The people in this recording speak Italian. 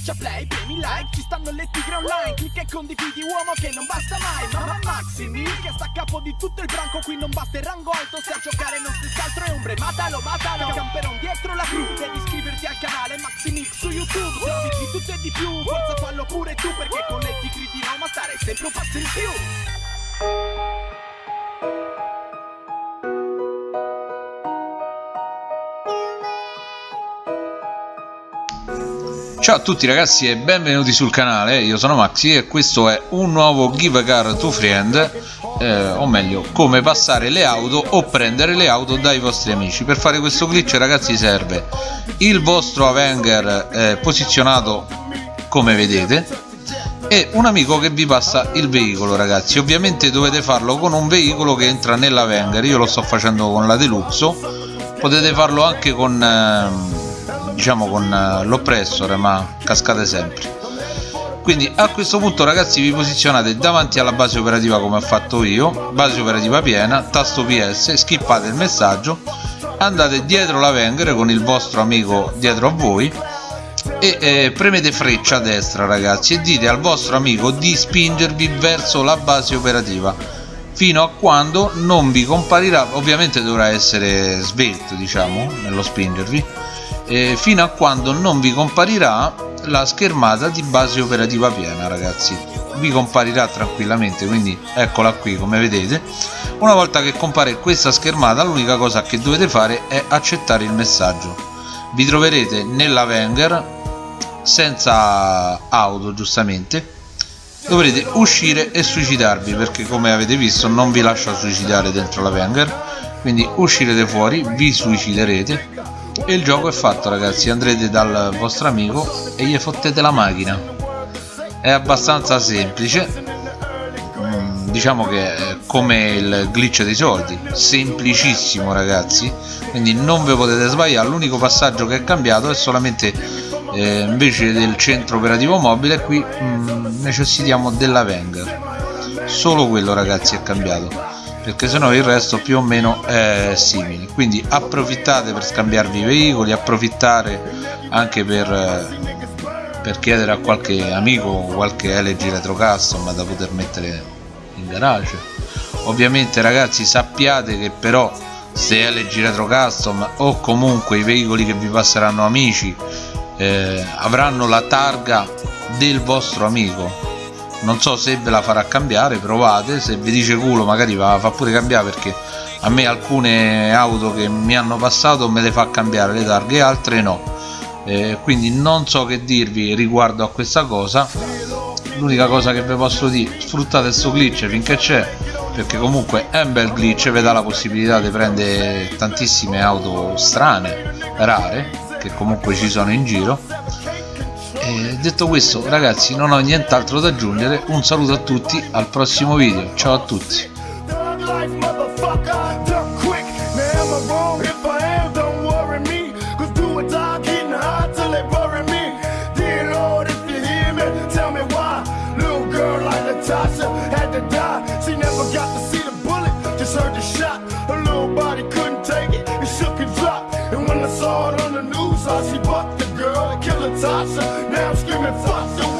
Schiaccia play, premi like, ci stanno le tigre online Clicca e condividi uomo che non basta mai Mamma Maximi che sta a capo di tutto il branco Qui non basta il rango alto, se a giocare non stessi altro è ombre Matalo, matalo, camperon dietro la crew Devi iscriverti al canale Maximix su YouTube Servizi di tutto e di più, forza fallo pure tu Perché con le tigre di Roma stare sempre un passo in più Ciao a tutti ragazzi e benvenuti sul canale, io sono Maxi e questo è un nuovo Give a Car to Friend eh, o meglio, come passare le auto o prendere le auto dai vostri amici. Per fare questo glitch ragazzi serve il vostro Avenger eh, posizionato come vedete e un amico che vi passa il veicolo ragazzi. Ovviamente dovete farlo con un veicolo che entra nell'Avenger io lo sto facendo con la Deluxo. Potete farlo anche con... Eh, diciamo con eh, l'oppressore ma cascate sempre. Quindi a questo punto ragazzi vi posizionate davanti alla base operativa come ho fatto io base operativa piena tasto ps skippate il messaggio andate dietro la Wenger con il vostro amico dietro a voi e eh, premete freccia a destra ragazzi e dite al vostro amico di spingervi verso la base operativa fino a quando non vi comparirà. Ovviamente dovrà essere svelto diciamo nello spingervi eh, fino a quando non vi comparirà la schermata di base operativa piena ragazzi. Vi comparirà tranquillamente quindi eccola qui come vedete. Una volta che compare questa schermata l'unica cosa che dovete fare è accettare il messaggio. Vi troverete nella Wenger senza auto giustamente. Dovrete uscire e suicidarvi perché come avete visto non vi lascia suicidare dentro la Wenger. Quindi uscirete fuori vi suiciderete e il gioco è fatto ragazzi. Andrete dal vostro amico e gli fottete la macchina. È abbastanza semplice. Mm, diciamo che è come il glitch dei soldi. Semplicissimo ragazzi. Quindi non vi potete sbagliare. L'unico passaggio che è cambiato è solamente eh, invece del centro operativo mobile. Qui mm, necessitiamo della Wenger. Solo quello ragazzi è cambiato perché sennò il resto più o meno è simile. Quindi approfittate per scambiarvi i veicoli approfittare anche per, per chiedere a qualche amico qualche LG Retro Custom da poter mettere in garage. Ovviamente ragazzi sappiate che però se LG Retro Custom o comunque i veicoli che vi passeranno amici eh, avranno la targa del vostro amico non so se ve la farà cambiare provate se vi dice culo magari va fa pure cambiare perché a me alcune auto che mi hanno passato me le fa cambiare le targhe altre no. Eh, quindi non so che dirvi riguardo a questa cosa. L'unica cosa che vi posso dire sfruttate questo glitch finché c'è perché comunque è un bel glitch vi dà la possibilità di prendere tantissime auto strane rare che comunque ci sono in giro eh, detto questo ragazzi non ho nient'altro da aggiungere. Un saluto a tutti al prossimo video. Ciao a tutti. Had to die. She never got to see the bullet, just heard the shot. Now I'm screaming fuck the